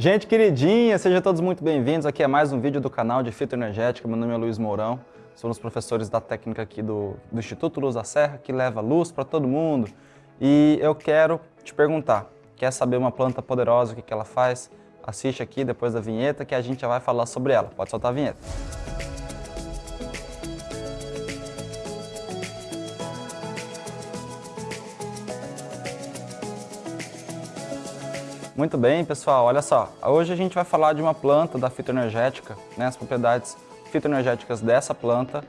Gente queridinha, sejam todos muito bem-vindos. Aqui é mais um vídeo do canal de Fitoenergética. Meu nome é Luiz Mourão, sou um dos professores da técnica aqui do, do Instituto Luz da Serra, que leva luz para todo mundo. E eu quero te perguntar, quer saber uma planta poderosa, o que, que ela faz? Assiste aqui depois da vinheta que a gente já vai falar sobre ela. Pode soltar a vinheta. Muito bem, pessoal, olha só. Hoje a gente vai falar de uma planta da fitoenergética, né, as propriedades fitoenergéticas dessa planta,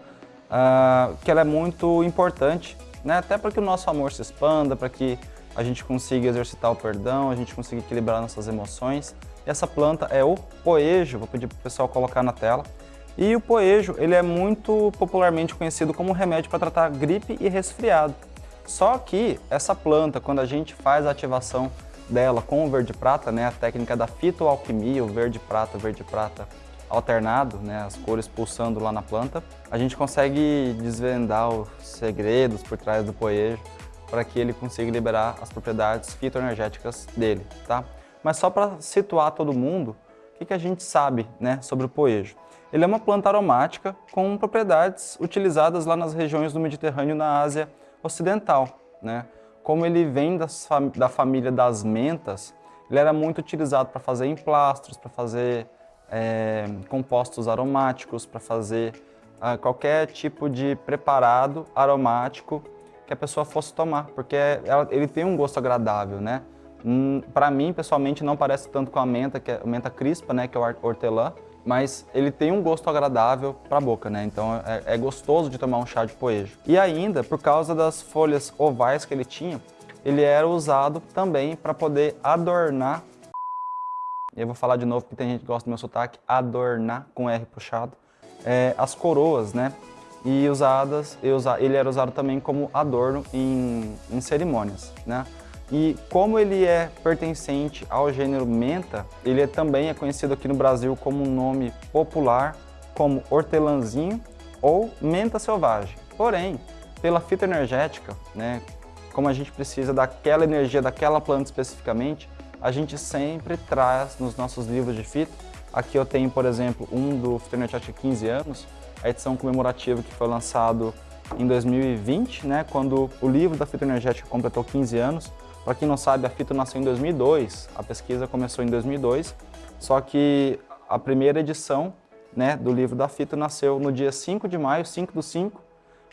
uh, que ela é muito importante, né, até para que o nosso amor se expanda, para que a gente consiga exercitar o perdão, a gente consiga equilibrar nossas emoções. E essa planta é o poejo, vou pedir para o pessoal colocar na tela. E o poejo, ele é muito popularmente conhecido como remédio para tratar gripe e resfriado. Só que essa planta, quando a gente faz a ativação dela com o verde prata, né, a técnica da fitoalquimia, o verde prata, verde prata alternado, né, as cores pulsando lá na planta, a gente consegue desvendar os segredos por trás do poejo para que ele consiga liberar as propriedades fitoenergéticas dele, tá? Mas só para situar todo mundo, o que, que a gente sabe né, sobre o poejo? Ele é uma planta aromática com propriedades utilizadas lá nas regiões do Mediterrâneo na Ásia Ocidental, né? Como ele vem das, da família das mentas, ele era muito utilizado para fazer emplastros, para fazer é, compostos aromáticos, para fazer ah, qualquer tipo de preparado aromático que a pessoa fosse tomar, porque ela, ele tem um gosto agradável, né? Hum, para mim, pessoalmente, não parece tanto com a menta, que é a menta crispa, né, que é o hortelã, mas ele tem um gosto agradável para a boca, né? Então é, é, gostoso de tomar um chá de poejo. E ainda, por causa das folhas ovais que ele tinha, ele era usado também para poder adornar, eu vou falar de novo porque tem gente que gosta do meu sotaque, adornar com R puxado, é, as coroas, né? E usadas, ele era usado também como adorno em, em cerimônias, né? E como ele é pertencente ao gênero menta, ele é, também é conhecido aqui no Brasil como um nome popular, como hortelãzinho ou menta selvagem. Porém, pela fitoenergética, né, como a gente precisa daquela energia daquela planta especificamente, a gente sempre traz nos nossos livros de fito. Aqui eu tenho, por exemplo, um do Fitoenergética 15 anos, a edição comemorativa que foi lançado em 2020, né, quando o livro da fitoenergética completou 15 anos. Para quem não sabe, a fito nasceu em 2002, a pesquisa começou em 2002, só que a primeira edição né, do livro da fito nasceu no dia 5 de maio, 5 do 5,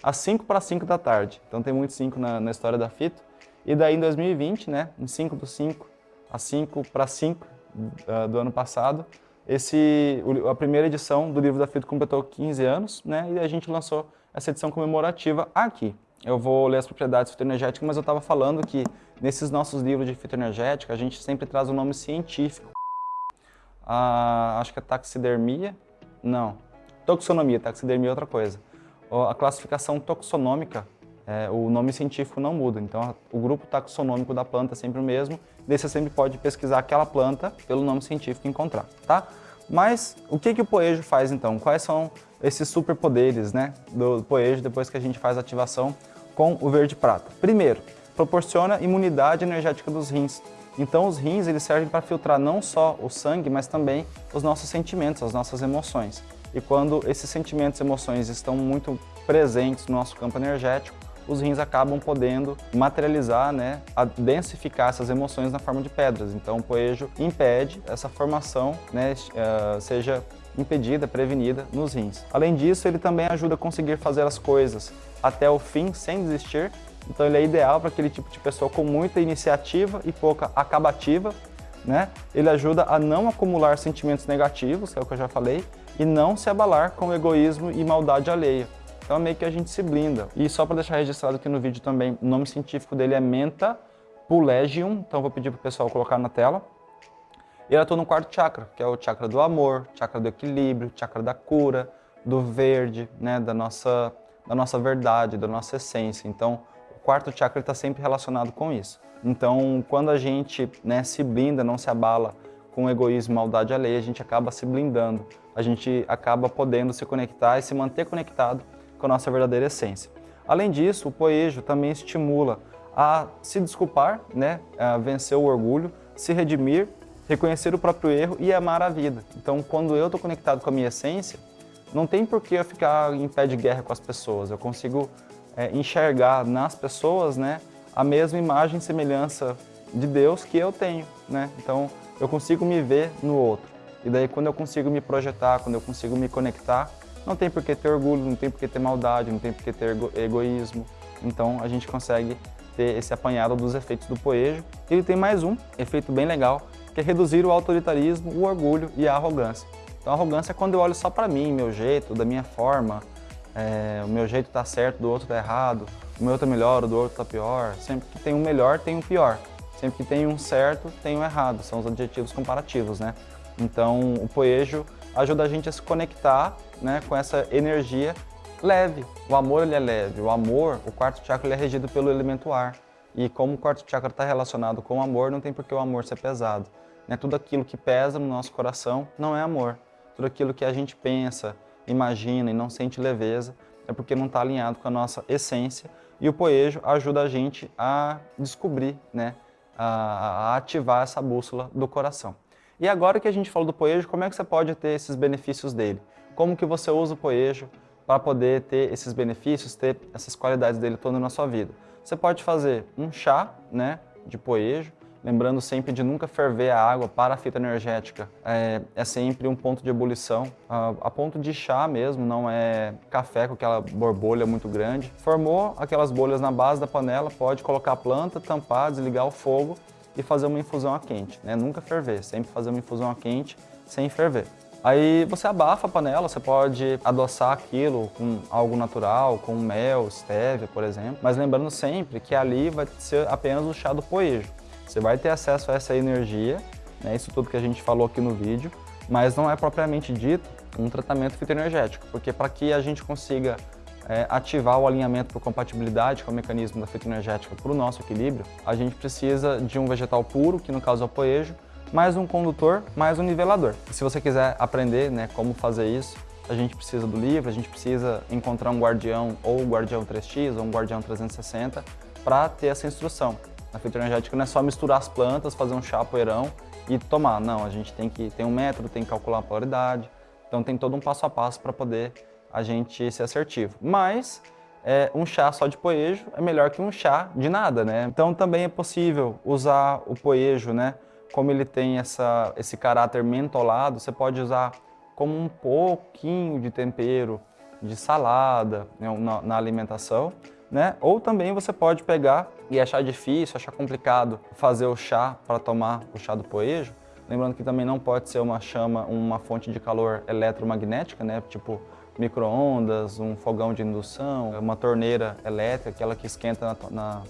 às 5 para 5 da tarde. Então tem muito 5 na, na, história da fito. E daí em 2020, né, em 5 do 5, às 5 para 5 uh, do ano passado, esse, a primeira edição do livro da fito completou 15 anos, né, e a gente lançou essa edição comemorativa aqui. Eu vou ler as propriedades fitoenergéticas, mas eu estava falando que nesses nossos livros de fitoenergética a gente sempre traz o um nome científico. Ah, acho que é taxidermia? Não. Toxonomia, taxidermia é outra coisa. A classificação toxonômica, é, o nome científico não muda, então o grupo taxonômico da planta é sempre o mesmo, daí você sempre pode pesquisar aquela planta pelo nome científico e encontrar, tá? Mas o que, que o poejo faz então? Quais são esses superpoderes né, do poejo depois que a gente faz a ativação com o verde prata? Primeiro, proporciona imunidade energética dos rins. Então os rins eles servem para filtrar não só o sangue, mas também os nossos sentimentos, as nossas emoções. E quando esses sentimentos e emoções estão muito presentes no nosso campo energético, os rins acabam podendo materializar, né, densificar essas emoções na forma de pedras. Então o poejo impede essa formação, né, uh, seja impedida, prevenida nos rins. Além disso, ele também ajuda a conseguir fazer as coisas até o fim, sem desistir. Então ele é ideal para aquele tipo de pessoa com muita iniciativa e pouca acabativa. Né? Ele ajuda a não acumular sentimentos negativos, que é o que eu já falei, e não se abalar com egoísmo e maldade alheia. Então meio que a gente se blinda. E só para deixar registrado aqui no vídeo também, o nome científico dele é Menta Pulegium, então vou pedir para o pessoal colocar na tela. E ele atua no quarto chakra, que é o chakra do amor, chakra do equilíbrio, chakra da cura, do verde, né, da, nossa, da nossa verdade, da nossa essência. Então, o quarto chakra está sempre relacionado com isso. Então, quando a gente né, se blinda, não se abala com egoísmo maldade alheia, a gente acaba se blindando. A gente acaba podendo se conectar e se manter conectado com a nossa verdadeira essência. Além disso, o poejo também estimula a se desculpar, né, a vencer o orgulho, se redimir reconhecer o próprio erro e amar a vida. Então, quando eu estou conectado com a minha essência, não tem por que eu ficar em pé de guerra com as pessoas. Eu consigo é, enxergar nas pessoas né, a mesma imagem e semelhança de Deus que eu tenho. Né? Então, eu consigo me ver no outro. E daí, quando eu consigo me projetar, quando eu consigo me conectar, não tem por que ter orgulho, não tem por que ter maldade, não tem por que ter egoísmo. Então, a gente consegue ter esse apanhado dos efeitos do poejo. Ele tem mais um efeito bem legal, que é reduzir o autoritarismo, o orgulho e a arrogância. Então, a arrogância é quando eu olho só para mim, meu jeito, da minha forma, é, o meu jeito está certo, do outro está errado, o meu está melhor, o do outro está pior. Sempre que tem um melhor, tem um pior. Sempre que tem um certo, tem um errado. São os adjetivos comparativos, né? Então, o poejo ajuda a gente a se conectar né, com essa energia leve. O amor ele é leve. O amor, o quarto chakra, ele é regido pelo elemento ar. E como o quarto chakra está relacionado com o amor, não tem por que o amor ser pesado. Né? Tudo aquilo que pesa no nosso coração não é amor. Tudo aquilo que a gente pensa, imagina e não sente leveza é porque não está alinhado com a nossa essência. E o poejo ajuda a gente a descobrir, né? a, a ativar essa bússola do coração. E agora que a gente falou do poejo, como é que você pode ter esses benefícios dele? Como que você usa o poejo para poder ter esses benefícios, ter essas qualidades dele toda na sua vida? Você pode fazer um chá né, de poejo, lembrando sempre de nunca ferver a água para a fita energética. É, é sempre um ponto de ebulição, a, a, ponto de chá mesmo, não é café com aquela borbolha muito grande. Formou aquelas bolhas na base da panela, pode colocar a planta, tampar, desligar o fogo e fazer uma infusão a quente, né? Nunca ferver, sempre fazer uma infusão a quente sem ferver. Aí você abafa a panela, você pode adoçar aquilo com algo natural, com mel, stevia, por exemplo. Mas lembrando sempre que ali vai ser apenas o chá do poejo. Você vai ter acesso a essa energia, né, isso tudo que a gente falou aqui no vídeo, mas não é propriamente dito um tratamento fitoenergético, porque para que a gente consiga é, ativar o alinhamento por compatibilidade com o mecanismo da fitoenergética para o nosso equilíbrio, a gente precisa de um vegetal puro, que no caso é o poejo, mais um condutor, mais um nivelador. Se você quiser aprender né, como fazer isso, a gente precisa do livro, a gente precisa encontrar um guardião ou um guardião 3x ou um guardião 360 para ter essa instrução. Na fitoenergética não é só misturar as plantas, fazer um chá poeirão e tomar. Não, a gente tem que ter um método, tem que calcular a polaridade. Então tem todo um passo a passo para poder a gente ser assertivo. Mas é, um chá só de poejo é melhor que um chá de nada, né? Então também é possível usar o poejo, né? Como ele tem essa, esse caráter mentolado, você pode usar como um pouquinho de tempero de salada né, na, na alimentação, né? Ou também você pode pegar e achar difícil, achar complicado fazer o chá para tomar o chá do poejo. Lembrando que também não pode ser uma chama, uma fonte de calor eletromagnética, né? Tipo micro-ondas, um fogão de indução, uma torneira elétrica, aquela que esquenta na, na,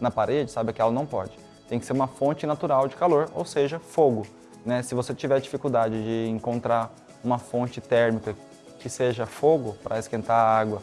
na parede, sabe? Aquela não pode. Tem que ser uma fonte natural de calor, ou seja, fogo. Né? Se você tiver dificuldade de encontrar uma fonte térmica que seja fogo para esquentar a água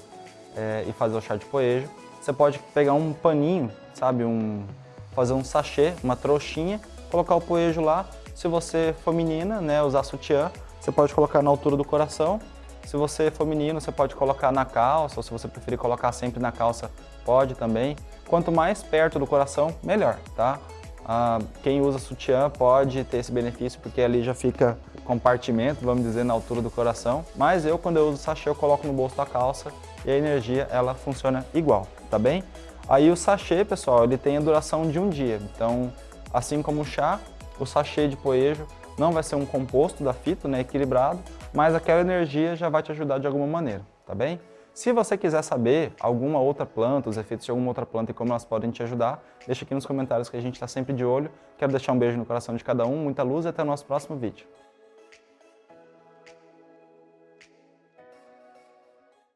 é, e fazer o chá de poejo, você pode pegar um paninho, sabe, um, fazer um sachê, uma trouxinha, colocar o poejo lá. Se você for menina, né, usar sutiã, você pode colocar na altura do coração. Se você for menino, você pode colocar na calça, ou se você preferir colocar sempre na calça, pode também. Quanto mais perto do coração, melhor, tá? Ah, quem usa sutiã pode ter esse benefício, porque ali já fica compartimento, vamos dizer, na altura do coração. Mas eu, quando eu uso sachê, eu coloco no bolso da calça e a energia, ela funciona igual tá bem? Aí o sachê, pessoal, ele tem a duração de um dia. Então, assim como o chá, o sachê de poejo não vai ser um composto da fita, né, equilibrado, mas aquela energia já vai te ajudar de alguma maneira, tá bem? Se você quiser saber alguma outra planta, os efeitos de alguma outra planta e como elas podem te ajudar, deixa aqui nos comentários que a gente está sempre de olho. Quero deixar um beijo no coração de cada um, muita luz e até o nosso próximo vídeo.